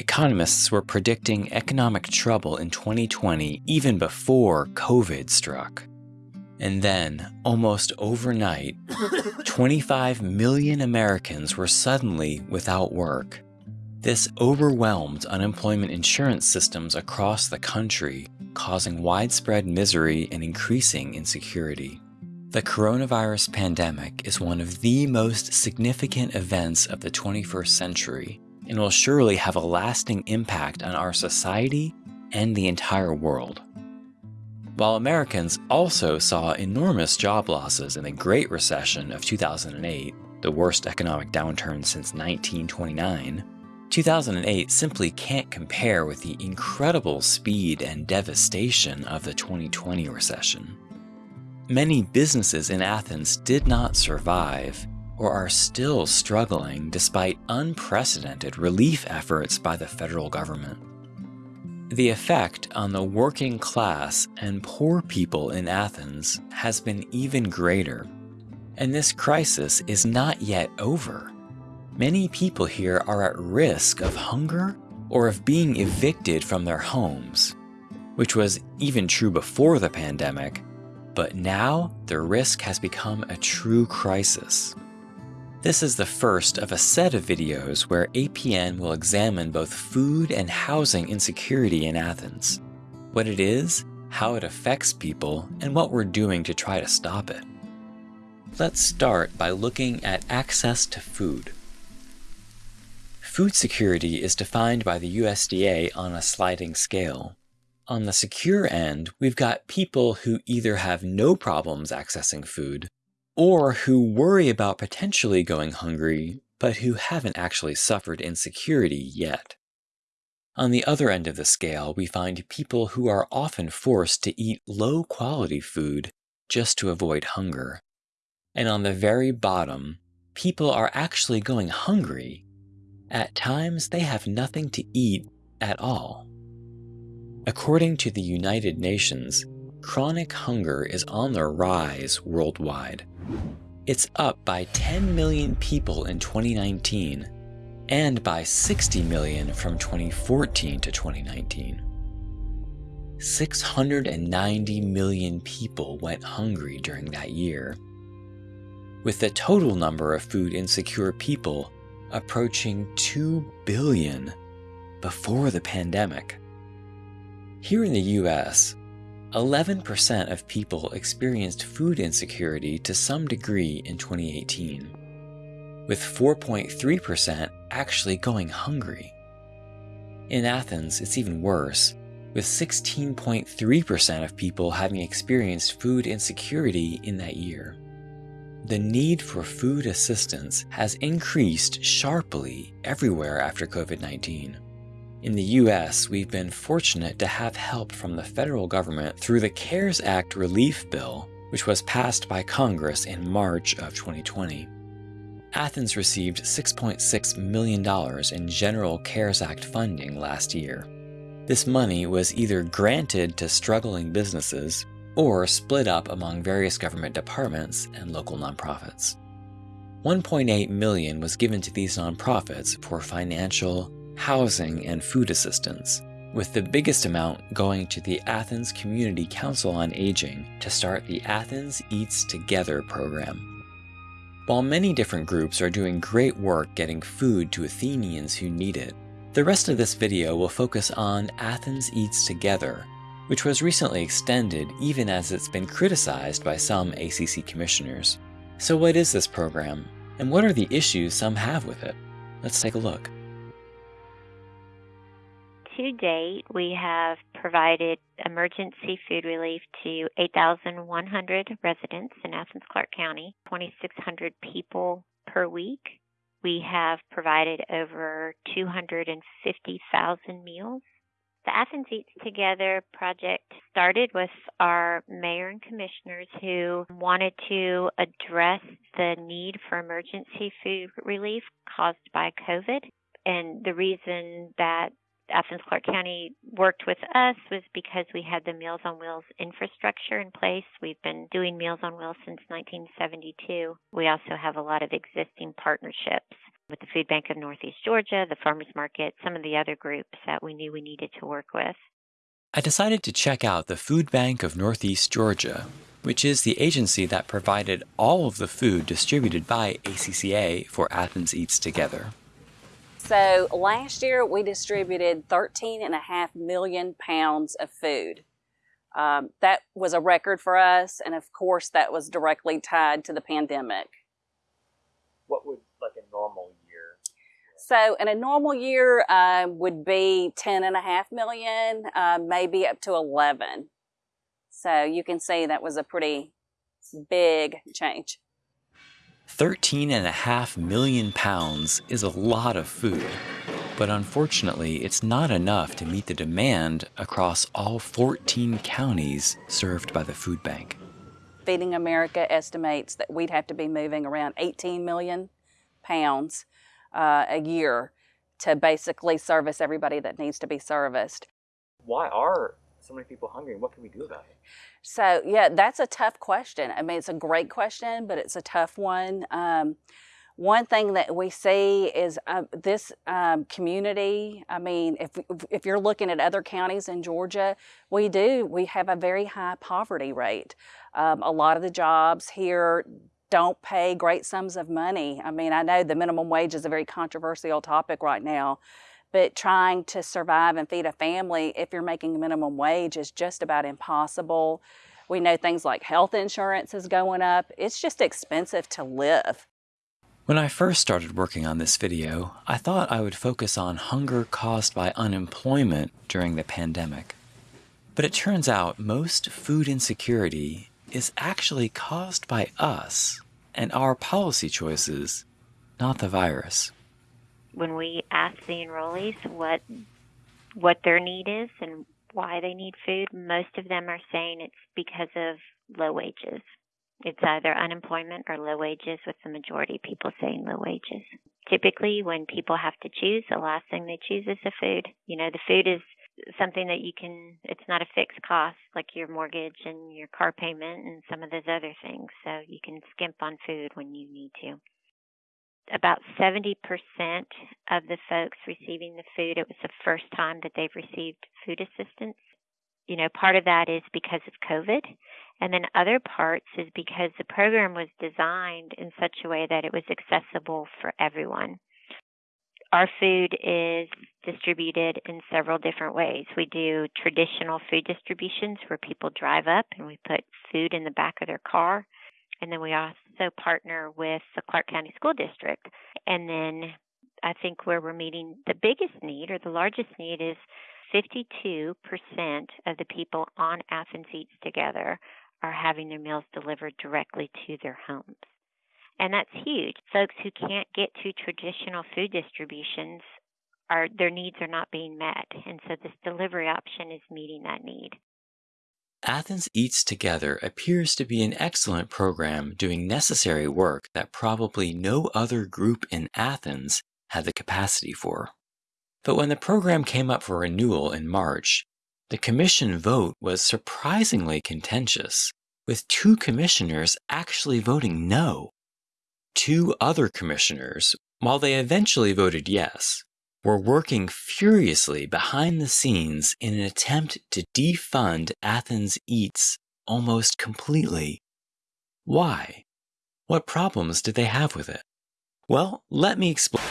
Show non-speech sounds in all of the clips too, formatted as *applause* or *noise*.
economists were predicting economic trouble in 2020 even before COVID struck. And then, almost overnight, *laughs* 25 million Americans were suddenly without work. This overwhelmed unemployment insurance systems across the country, causing widespread misery and increasing insecurity. The coronavirus pandemic is one of the most significant events of the 21st century and will surely have a lasting impact on our society and the entire world. While Americans also saw enormous job losses in the Great Recession of 2008, the worst economic downturn since 1929, 2008 simply can't compare with the incredible speed and devastation of the 2020 recession. Many businesses in Athens did not survive or are still struggling despite unprecedented relief efforts by the federal government. The effect on the working class and poor people in Athens has been even greater, and this crisis is not yet over. Many people here are at risk of hunger or of being evicted from their homes, which was even true before the pandemic, but now the risk has become a true crisis. This is the first of a set of videos where APN will examine both food and housing insecurity in Athens, what it is, how it affects people, and what we're doing to try to stop it. Let's start by looking at access to food. Food security is defined by the USDA on a sliding scale. On the secure end, we've got people who either have no problems accessing food or who worry about potentially going hungry, but who haven't actually suffered insecurity yet. On the other end of the scale, we find people who are often forced to eat low quality food just to avoid hunger. And on the very bottom, people are actually going hungry. At times, they have nothing to eat at all. According to the United Nations, chronic hunger is on the rise worldwide. It's up by 10 million people in 2019 and by 60 million from 2014 to 2019. 690 million people went hungry during that year, with the total number of food insecure people approaching 2 billion before the pandemic. Here in the US, 11% of people experienced food insecurity to some degree in 2018, with 4.3% actually going hungry. In Athens, it's even worse, with 16.3% of people having experienced food insecurity in that year. The need for food assistance has increased sharply everywhere after COVID 19. In the US, we've been fortunate to have help from the federal government through the CARES Act relief bill, which was passed by Congress in March of 2020. Athens received $6.6 million in General CARES Act funding last year. This money was either granted to struggling businesses or split up among various government departments and local nonprofits. 1.8 million was given to these nonprofits for financial, housing, and food assistance, with the biggest amount going to the Athens Community Council on Aging to start the Athens Eats Together program. While many different groups are doing great work getting food to Athenians who need it, the rest of this video will focus on Athens Eats Together, which was recently extended even as it's been criticized by some ACC commissioners. So what is this program, and what are the issues some have with it? Let's take a look to date, we have provided emergency food relief to 8,100 residents in Athens Clarke County, 2,600 people per week. We have provided over 250,000 meals. The Athens Eats Together project started with our mayor and commissioners who wanted to address the need for emergency food relief caused by COVID. And the reason that Athens Clarke County worked with us was because we had the Meals on Wheels infrastructure in place. We've been doing Meals on Wheels since 1972. We also have a lot of existing partnerships. with the Food Bank of Northeast Georgia, the Farmers Market, some of the other groups that we knew we needed to work with. I decided to check out the Food Bank of Northeast Georgia, which is the agency that provided all of the food distributed by ACCA for Athens Eats Together. So last year we distributed 13 and a half million pounds of food. Um, that was a record for us, and of course that was directly tied to the pandemic. What would like a normal year? So in a normal year uh, would be 10 and a half million, uh, maybe up to 11. So you can see that was a pretty big change. 13 and a half million pounds is a lot of food, but unfortunately it's not enough to meet the demand across all 14 counties served by the food bank. Feeding America estimates that we'd have to be moving around 18 million pounds uh, a year to basically service everybody that needs to be serviced. Why are so many people hungry and what can we do about it? So yeah, that's a tough question. I mean, it's a great question, but it's a tough one. Um, one thing that we see is uh, this um, community. I mean, if if you're looking at other counties in Georgia, we do we have a very high poverty rate. Um, a lot of the jobs here don't pay great sums of money. I mean, I know the minimum wage is a very controversial topic right now, but trying to survive and feed a family if you're making minimum wage is just about impossible. We know things like health insurance is going up. It's just expensive to live. When I first started working on this video, I thought I would focus on hunger caused by unemployment during the pandemic. But it turns out most food insecurity is actually caused by us and our policy choices, not the virus when we ask the enrollees what what their need is and why they need food, most of them are saying it's because of low wages. It's either unemployment or low wages, with the majority of people saying low wages. Typically, when people have to choose, the last thing they choose is the food. You know, the food is something that you can, it's not a fixed cost like your mortgage and your car payment and some of those other things. So you can skimp on food when you need to about 70% of the folks receiving the food, it was the first time that they've received food assistance. You know, part of that is because of COVID, and then other parts is because the program was designed in such a way that it was accessible for everyone. Our food is distributed in several different ways. We do traditional food distributions where people drive up and we put food in the back of their car. And then we also partner with the Clarke County School District. And then I think where we're meeting the biggest need or the largest need is 52% of the people on Athens Eats Together are having their meals delivered directly to their homes. And that's huge. Folks who can't get to traditional food distributions are their needs are not being met. And so this delivery option is meeting that need. Athens Eats Together appears to be an excellent program doing necessary work that probably no other group in Athens had the capacity for. But when the program came up for renewal in March, the commission vote was surprisingly contentious, with two commissioners actually voting no. Two other commissioners, while they eventually voted yes, were working furiously behind the scenes in an attempt to defund Athens Eats almost completely. Why? What problems did they have with it? Well, let me explain.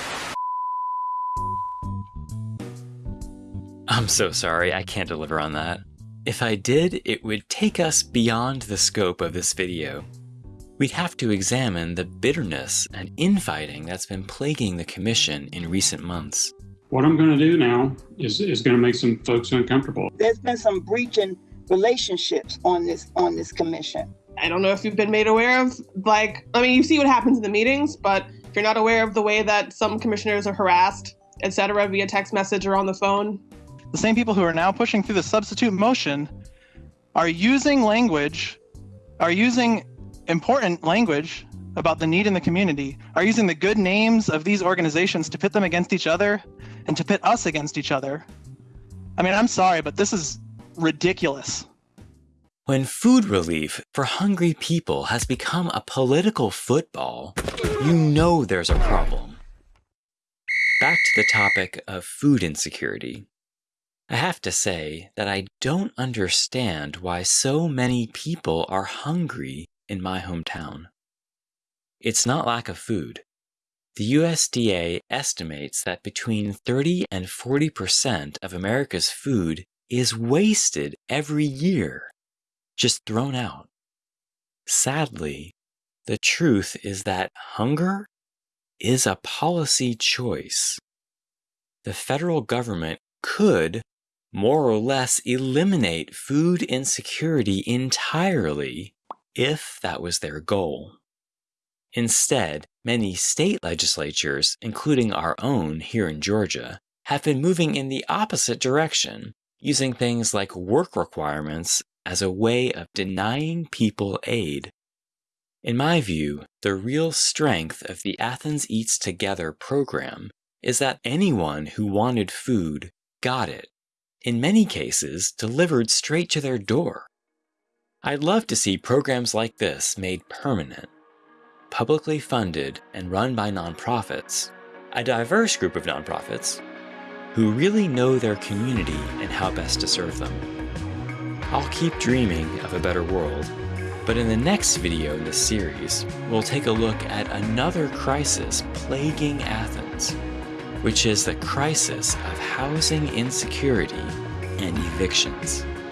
I'm so sorry, I can't deliver on that. If I did, it would take us beyond the scope of this video. We'd have to examine the bitterness and infighting that's been plaguing the Commission in recent months. What I'm going to do now is, is going to make some folks uncomfortable. There's been some breaching relationships on this on this commission. I don't know if you've been made aware of like I mean you see what happens in the meetings, but if you're not aware of the way that some commissioners are harassed, etc., via text message or on the phone. The same people who are now pushing through the substitute motion are using language, are using important language about the need in the community, are using the good names of these organizations to pit them against each other and to pit us against each other. I mean, I'm sorry, but this is ridiculous. When food relief for hungry people has become a political football, you know there's a problem. Back to the topic of food insecurity. I have to say that I don't understand why so many people are hungry in my hometown. It's not lack of food. The USDA estimates that between 30 and 40% of America's food is wasted every year, just thrown out. Sadly, the truth is that hunger is a policy choice. The federal government could more or less eliminate food insecurity entirely if that was their goal. Instead, many state legislatures, including our own here in Georgia, have been moving in the opposite direction, using things like work requirements as a way of denying people aid. In my view, the real strength of the Athens Eats Together program is that anyone who wanted food got it, in many cases, delivered straight to their door. I'd love to see programs like this made permanent publicly funded and run by nonprofits, a diverse group of nonprofits who really know their community and how best to serve them. I'll keep dreaming of a better world, but in the next video in this series, we'll take a look at another crisis plaguing Athens, which is the crisis of housing insecurity and evictions.